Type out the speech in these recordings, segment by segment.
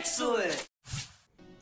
Excellent!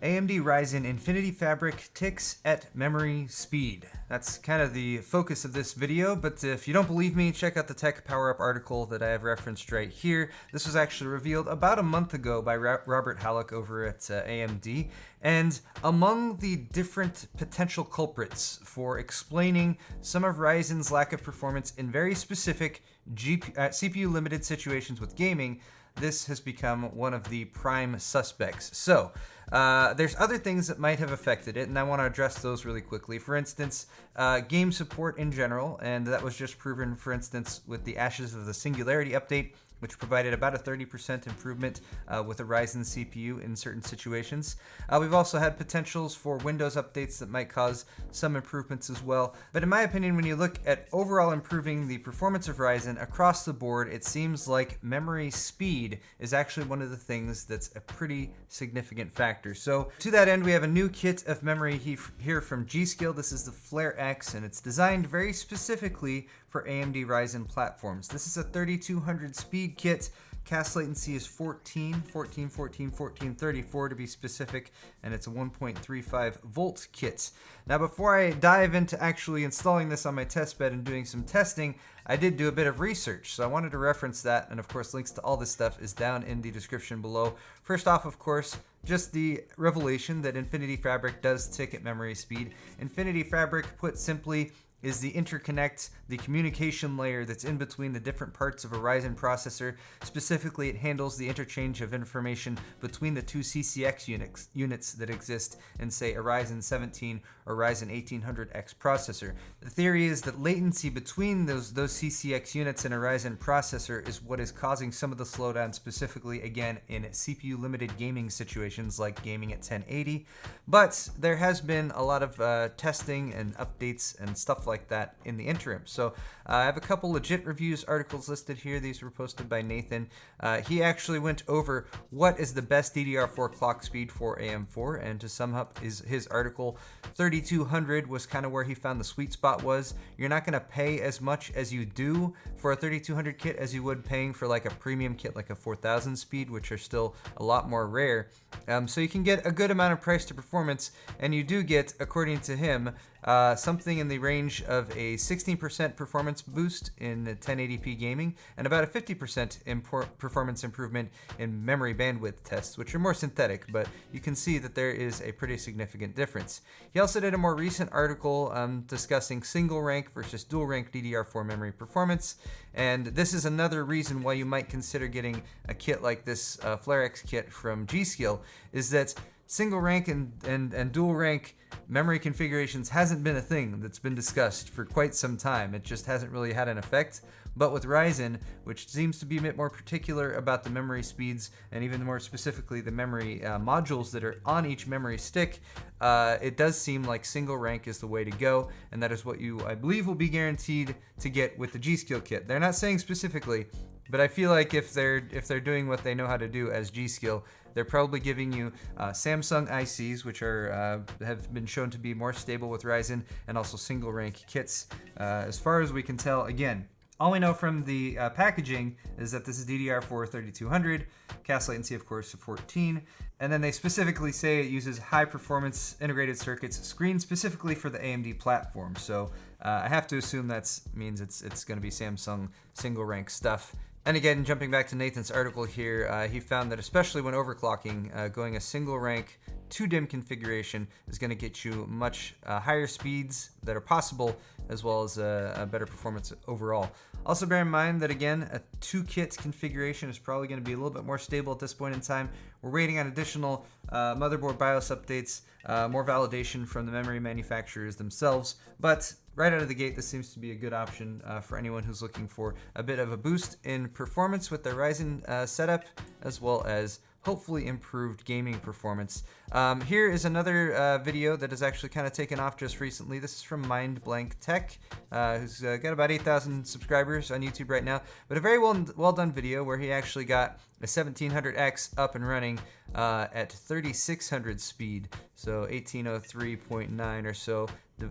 AMD Ryzen Infinity Fabric ticks at memory speed. That's kind of the focus of this video, but if you don't believe me, check out the TechPowerUp article that I have referenced right here. This was actually revealed about a month ago by Robert Hallock over at uh, AMD, and among the different potential culprits for explaining some of Ryzen's lack of performance in very specific GP uh, CPU limited situations with gaming, this has become one of the prime suspects. So, uh, there's other things that might have affected it, and I want to address those really quickly. For instance, uh, game support in general, and that was just proven, for instance, with the Ashes of the Singularity update which provided about a 30% improvement uh, with a Ryzen CPU in certain situations. Uh, we've also had potentials for Windows updates that might cause some improvements as well. But in my opinion, when you look at overall improving the performance of Ryzen across the board, it seems like memory speed is actually one of the things that's a pretty significant factor. So to that end, we have a new kit of memory here from G.Skill. This is the Flare X, and it's designed very specifically for AMD Ryzen platforms. This is a 3200 speed kit. CAS latency is 14, 14, 14, 14, 34 to be specific, and it's a 1.35 volt kit. Now before I dive into actually installing this on my test bed and doing some testing, I did do a bit of research, so I wanted to reference that, and of course links to all this stuff is down in the description below. First off, of course, just the revelation that Infinity Fabric does tick at memory speed. Infinity Fabric, put simply, is the interconnect, the communication layer that's in between the different parts of a Ryzen processor. Specifically, it handles the interchange of information between the two CCX units, units that exist in, say, a Ryzen 17 or Ryzen 1800X processor. The theory is that latency between those, those CCX units in a Ryzen processor is what is causing some of the slowdown, specifically, again, in CPU-limited gaming situations like gaming at 1080. But there has been a lot of uh, testing and updates and stuff like that in the interim. So uh, I have a couple legit reviews articles listed here. These were posted by Nathan. Uh, he actually went over what is the best DDR4 clock speed for AM4, and to sum up his, his article, 3200 was kind of where he found the sweet spot was. You're not going to pay as much as you do for a 3200 kit as you would paying for like a premium kit like a 4000 speed, which are still a lot more rare. Um, so you can get a good amount of price to performance, and you do get, according to him, uh, something in the range of a 16% performance boost in 1080p gaming and about a 50% performance improvement in memory bandwidth tests, which are more synthetic, but you can see that there is a pretty significant difference. He also did a more recent article um, discussing single rank versus dual rank DDR4 memory performance, and this is another reason why you might consider getting a kit like this uh, FlareX kit from G.Skill, is that single rank and, and, and dual rank memory configurations hasn't been a thing that's been discussed for quite some time. It just hasn't really had an effect. But with Ryzen, which seems to be a bit more particular about the memory speeds and even more specifically the memory uh, modules that are on each memory stick, uh, it does seem like single rank is the way to go. And that is what you, I believe, will be guaranteed to get with the G.Skill kit. They're not saying specifically, but I feel like if they're if they're doing what they know how to do as G.Skill, they're probably giving you uh, Samsung ICs, which are uh, have been shown to be more stable with Ryzen, and also single rank kits. Uh, as far as we can tell, again, all we know from the uh, packaging is that this is DDR4 3200, CAS latency of course of 14, and then they specifically say it uses high performance integrated circuits screened specifically for the AMD platform. So uh, I have to assume that means it's it's going to be Samsung single rank stuff. And again, jumping back to Nathan's article here, uh, he found that especially when overclocking, uh, going a single rank 2DIMM configuration is going to get you much uh, higher speeds that are possible, as well as a, a, better performance overall. Also bear in mind that again, a two kit configuration is probably going to be a little bit more stable at this point in time. We're waiting on additional uh, motherboard BIOS updates, uh, more validation from the memory manufacturers themselves, but right out of the gate, this seems to be a good option uh, for anyone who's looking for a bit of a boost in performance with their Ryzen uh, setup, as well as hopefully improved gaming performance. Um, here is another uh, video that has actually kind of taken off just recently. This is from Mind Blank Tech, uh, who's uh, got about 8,000 subscribers on YouTube right now, but a very well, well done video where he actually got a 1700X up and running uh, at 3600 speed, so 1803.9 or so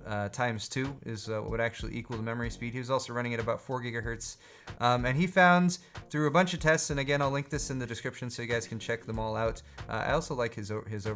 uh, times two is uh, what would actually equal the memory speed. He was also running at about four gigahertz, um, and he found through a bunch of tests, and again I'll link this in the description so you guys can check them all out. I also like his his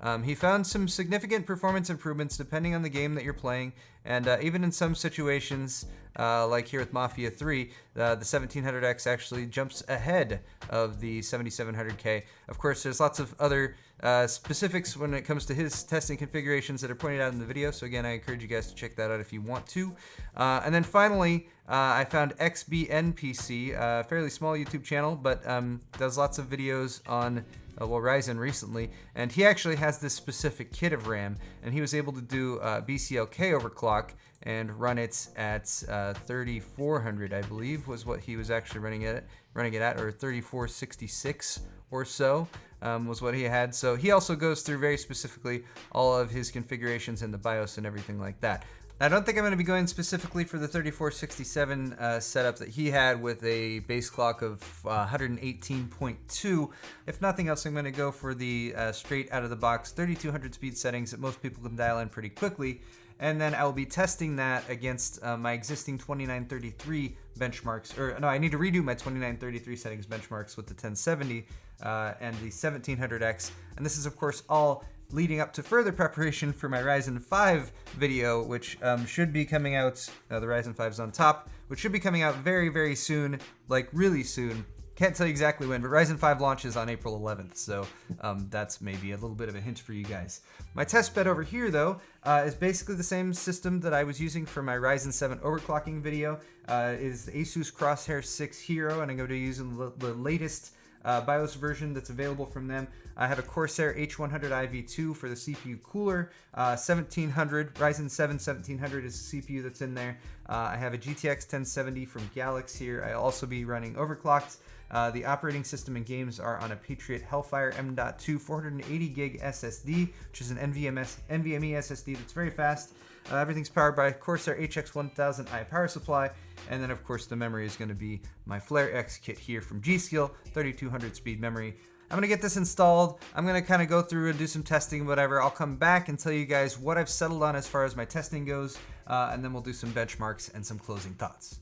Um, he found some significant performance improvements depending on the game that you're playing, and uh, even in some situations, uh, like here with Mafia 3, uh, the 1700X actually jumps ahead of the 7700K. Of course, there's lots of other uh, specifics when it comes to his testing configurations that are pointed out in the video. So again, I encourage you guys to check that out if you want to. Uh, and then finally, uh, I found XBNPC, a fairly small YouTube channel, but um, does lots of videos on uh, well, Ryzen recently, and he actually has this specific kit of RAM, and he was able to do uh, BCLK overclock and run it at uh, 3400, I believe, was what he was actually running it, running it at, or 3466 or so um, was what he had. So he also goes through very specifically all of his configurations in the BIOS and everything like that. I don't think I'm going to be going specifically for the 3467 uh, setup that he had with a base clock of uh, 118.2. If nothing else, I'm going to go for the uh, straight out of the box 3200 speed settings that most people can dial in pretty quickly. And then I'll be testing that against uh, my existing 2933 benchmarks. Or no, I need to redo my 2933 settings benchmarks with the 1070 uh, and the 1700X. And this is, of course, all leading up to further preparation for my Ryzen 5 video, which um, should be coming out, uh, the Ryzen 5's on top, which should be coming out very, very soon, like really soon. Can't tell you exactly when, but Ryzen 5 launches on April 11th, so um, that's maybe a little bit of a hint for you guys. My test bed over here, though, uh, is basically the same system that I was using for my Ryzen 7 overclocking video. Uh, is the Asus Crosshair 6 Hero, and I'm going to be using the, the latest uh, BIOS version that's available from them. I have a Corsair H100i V2 for the CPU cooler, uh, 1700, Ryzen 7 1700 is the CPU that's in there. Uh, I have a GTX 1070 from Galax here. I'll also be running overclocked. Uh, the operating system and games are on a Patriot Hellfire M.2 480 gig SSD, which is an NVMe SSD that's very fast. Uh, everything's powered by Corsair HX1000i power supply, and then of course the memory is going to be my Flare X kit here from G.Skill, 3200 speed memory. I'm gonna get this installed. I'm gonna kind of go through and do some testing, whatever. I'll come back and tell you guys what I've settled on as far as my testing goes, uh, and then we'll do some benchmarks and some closing thoughts.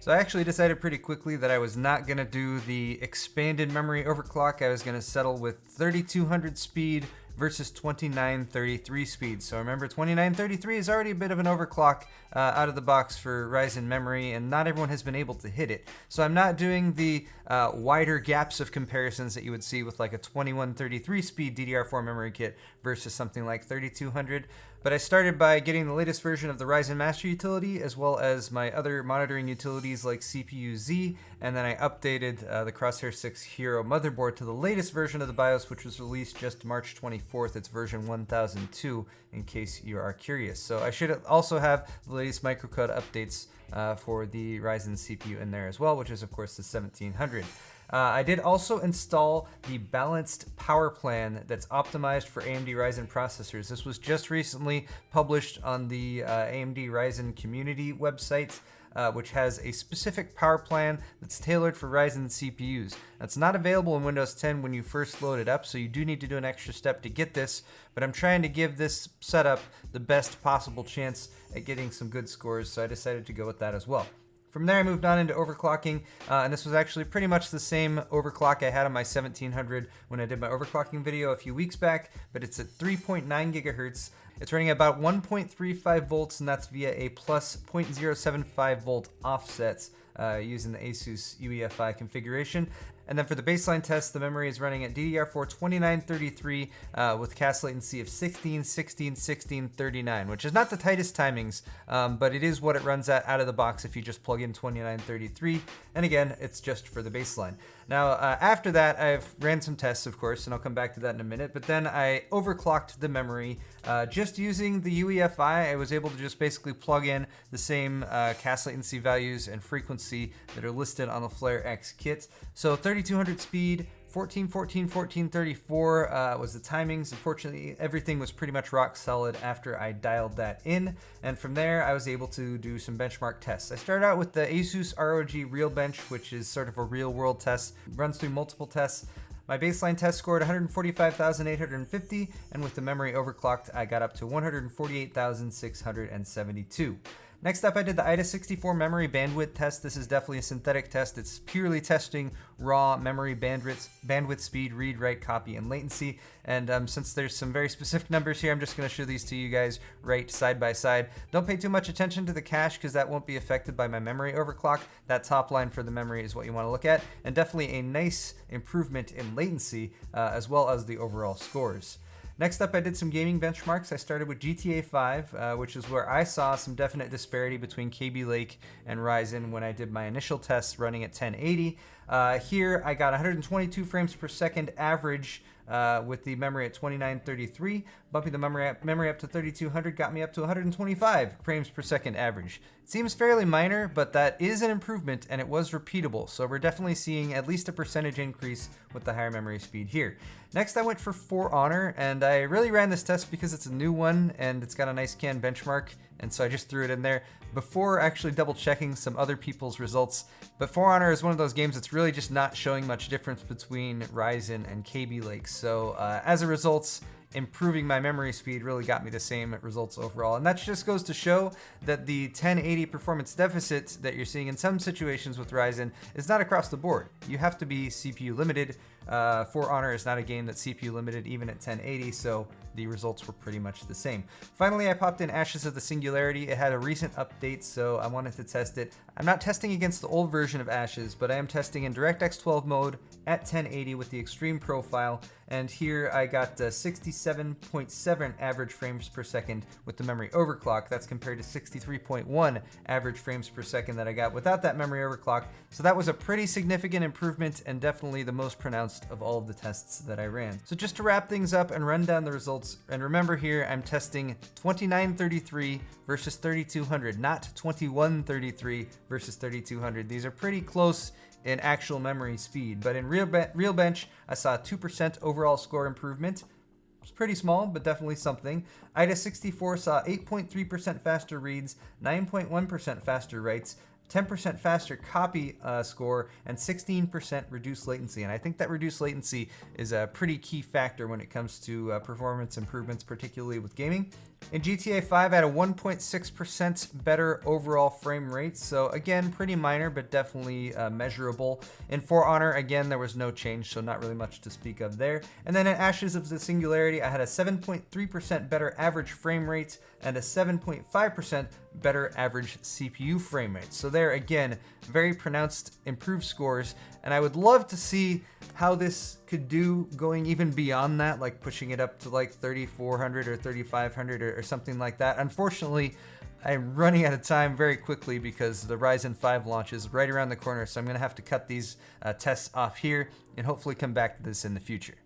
So I actually decided pretty quickly that I was not to do the expanded memory overclock. I was to settle with 3200 speed versus 2933 speed. So remember 2933 is already a bit of an overclock uh, out of the box for Ryzen memory and not everyone has been able to hit it. So I'm not doing the uh, wider gaps of comparisons that you would see with like a 2133 speed DDR4 memory kit versus something like 3200. But I started by getting the latest version of the Ryzen Master utility as well as my other monitoring utilities like CPU-Z and then I updated uh, the Crosshair 6 Hero motherboard to the latest version of the BIOS which was released just March 24th. It's version 1002 in case you are curious. So I should also have the latest microcode updates uh, for the Ryzen CPU in there as well, which is of course the 1700. Uh, I did also install the balanced power plan that's optimized for AMD Ryzen processors. This was just recently published on the uh, AMD Ryzen community website uh, which has a specific power plan that's tailored for Ryzen CPUs. That's not available in Windows 10 when you first load it up, so you do need to do an extra step to get this, but I'm trying to give this setup the best possible chance at getting some good scores, so I decided to go with that as well. From there, I moved on into overclocking, uh, and this was actually pretty much the same overclock I had on my 1700 when I did my overclocking video a few weeks back, but it's at 3.9 gigahertz. It's running about 1.35 volts, and that's via a plus 0.075 volt offsets uh, using the Asus UEFI configuration. And then for the baseline test, the memory is running at DDR4 2933 uh, with CAS latency of 16, 16, 16, 39, which is not the tightest timings, um, but it is what it runs at out of the box if you just plug in 2933. And again, it's just for the baseline. Now, uh, after that, I've ran some tests, of course, and I'll come back to that in a minute, but then I overclocked the memory. Uh, just using the UEFI, I was able to just basically plug in the same uh, CAS latency values and frequency that are listed on the Flare X kit. So 3200 speed, 14, 14, 14, 34 uh, was the timings. Unfortunately, everything was pretty much rock solid after I dialed that in. And from there, I was able to do some benchmark tests. I started out with the Asus ROG RealBench, which is sort of a real world test, runs through multiple tests. My baseline test scored 145,850, and with the memory overclocked, I got up to 148,672. Next up, I did the AIDA64 memory bandwidth test. This is definitely a synthetic test. It's purely testing raw memory bandwidth, bandwidth speed, read, write, copy, and latency. And um, since there's some very specific numbers here, I'm just gonna show these to you guys right side by side. Don't pay too much attention to the cache because that won't be affected by my memory overclock. That top line for the memory is what you wanna look at. And definitely a nice improvement in latency uh, as well as the overall scores. Next up, I did some gaming benchmarks. I started with GTA 5, uh, which is where I saw some definite disparity between Kaby Lake and Ryzen when I did my initial tests running at 1080. Uh, here, I got 122 frames per second average uh, with the memory at 2933. Bumping the memory up, memory up to 3200 got me up to 125 frames per second average. It seems fairly minor, but that is an improvement and it was repeatable. So we're definitely seeing at least a percentage increase with the higher memory speed here. Next, I went for For Honor, and I really ran this test because it's a new one and it's got a nice CAN benchmark, and so I just threw it in there before actually double checking some other people's results. But For Honor is one of those games that's really just not showing much difference between Ryzen and Kaby Lake. So uh, as a result, improving my memory speed really got me the same results overall. And that just goes to show that the 1080 performance deficit that you're seeing in some situations with Ryzen is not across the board. You have to be CPU limited. Uh, For Honor is not a game that's CPU limited even at 1080, so the results were pretty much the same. Finally, I popped in Ashes of the Singularity. It had a recent update, so I wanted to test it. I'm not testing against the old version of Ashes, but I am testing in DirectX 12 mode at 1080 with the extreme profile. And here I got 67.7 average frames per second with the memory overclock. That's compared to 63.1 average frames per second that I got without that memory overclock. So that was a pretty significant improvement and definitely the most pronounced of all of the tests that I ran. So just to wrap things up and run down the results. And remember here, I'm testing 2933 versus 3200, not 2133 versus 3200. These are pretty close in actual memory speed, but in real, be real bench, I saw 2% overall score improvement. It's pretty small, but definitely something. AIDA64 saw 8.3% faster reads, 9.1% faster writes, 10% faster copy uh, score, and 16% reduced latency. And I think that reduced latency is a pretty key factor when it comes to uh, performance improvements, particularly with gaming. In GTA 5, I had a 1.6% better overall frame rate, so again, pretty minor, but definitely uh, measurable. In For Honor, again, there was no change, so not really much to speak of there. And then in Ashes of the Singularity, I had a 7.3% better average frame rate and a 7.5% better average CPU frame rate. So there, again, very pronounced improved scores, and I would love to see how this could do going even beyond that, like pushing it up to like 3400 or 3500 or, or something like that. Unfortunately, I'm running out of time very quickly because the Ryzen 5 launch is right around the corner, so I'm going to have to cut these uh, tests off here and hopefully come back to this in the future.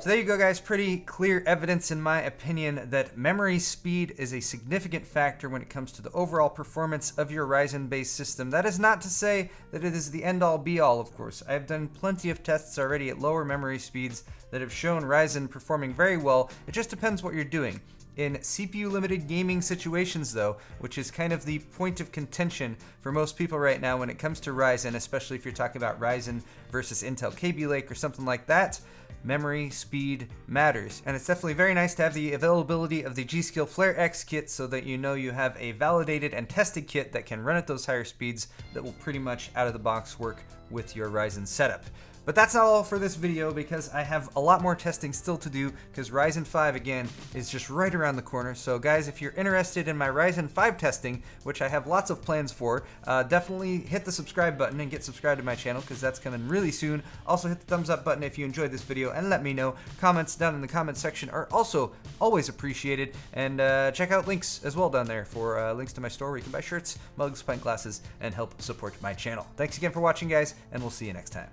So there you go guys, pretty clear evidence in my opinion that memory speed is a significant factor when it comes to the overall performance of your Ryzen based system. That is not to say that it is the end all be all of course. I have done plenty of tests already at lower memory speeds that have shown Ryzen performing very well. It just depends what you're doing. In CPU limited gaming situations though, which is kind of the point of contention for most people right now when it comes to Ryzen, especially if you're talking about Ryzen versus Intel Kaby Lake or something like that, memory speed matters. And it's definitely very nice to have the availability of the G.Skill Flare X kit so that you know you have a validated and tested kit that can run at those higher speeds that will pretty much out of the box work with your Ryzen setup. But that's not all for this video because I have a lot more testing still to do because Ryzen 5 again is just right around the corner. So guys, if you're interested in my Ryzen 5 testing, which I have lots of plans for, uh, definitely hit the subscribe button and get subscribed to my channel because that's coming really soon. Also hit the thumbs up button if you enjoyed this video and let me know. Comments down in the comment section are also always appreciated. And uh, check out links as well down there for uh, links to my store where you can buy shirts, mugs, pint glasses, and help support my channel. Thanks again for watching guys, and we'll see you next time.